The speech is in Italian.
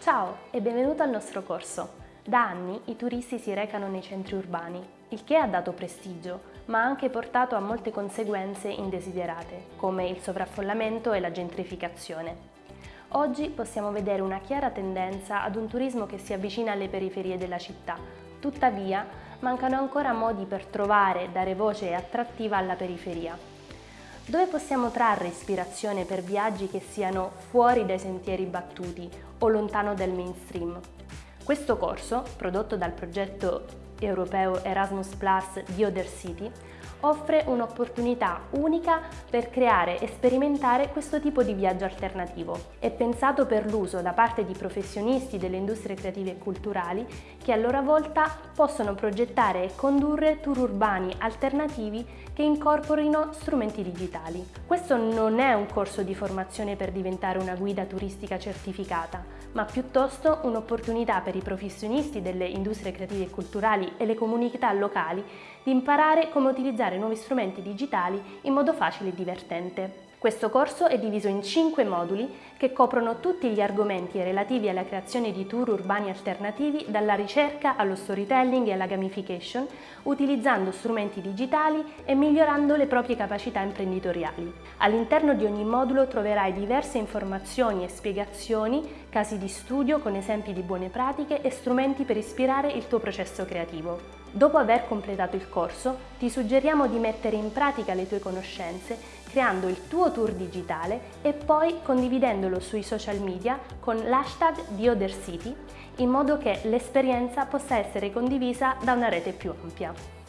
Ciao e benvenuto al nostro corso. Da anni i turisti si recano nei centri urbani, il che ha dato prestigio, ma ha anche portato a molte conseguenze indesiderate, come il sovraffollamento e la gentrificazione. Oggi possiamo vedere una chiara tendenza ad un turismo che si avvicina alle periferie della città. Tuttavia, mancano ancora modi per trovare e dare voce attrattiva alla periferia. Dove possiamo trarre ispirazione per viaggi che siano fuori dai sentieri battuti o lontano dal mainstream? Questo corso, prodotto dal progetto europeo Erasmus Plus di Other City, offre un'opportunità unica per creare e sperimentare questo tipo di viaggio alternativo. È pensato per l'uso da parte di professionisti delle industrie creative e culturali che a loro volta possono progettare e condurre tour urbani alternativi che incorporino strumenti digitali. Questo non è un corso di formazione per diventare una guida turistica certificata, ma piuttosto un'opportunità per i professionisti delle industrie creative e culturali e le comunità locali di imparare come utilizzare nuovi strumenti digitali in modo facile e divertente. Questo corso è diviso in 5 moduli che coprono tutti gli argomenti relativi alla creazione di tour urbani alternativi dalla ricerca allo storytelling e alla gamification, utilizzando strumenti digitali e migliorando le proprie capacità imprenditoriali. All'interno di ogni modulo troverai diverse informazioni e spiegazioni, casi di studio con esempi di buone pratiche e strumenti per ispirare il tuo processo creativo. Dopo aver completato il corso, ti suggeriamo di mettere in pratica le tue conoscenze creando il tuo tour digitale e poi condividendolo sui social media con l'hashtag di Other in modo che l'esperienza possa essere condivisa da una rete più ampia.